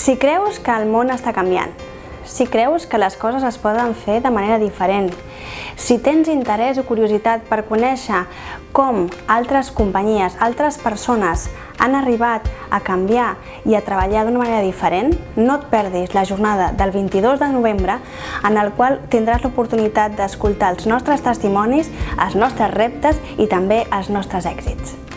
Si creus que el món està canviant, si creus que les coses es poden fer de manera diferent, si tens interès o curiositat per conèixer com altres companyies, altres persones han arribat a canviar i a treballar d'una manera diferent, no et perdis la jornada del 22 de novembre en el qual tindràs l'oportunitat d'escoltar els nostres testimonis, els nostres reptes i també els nostres èxits.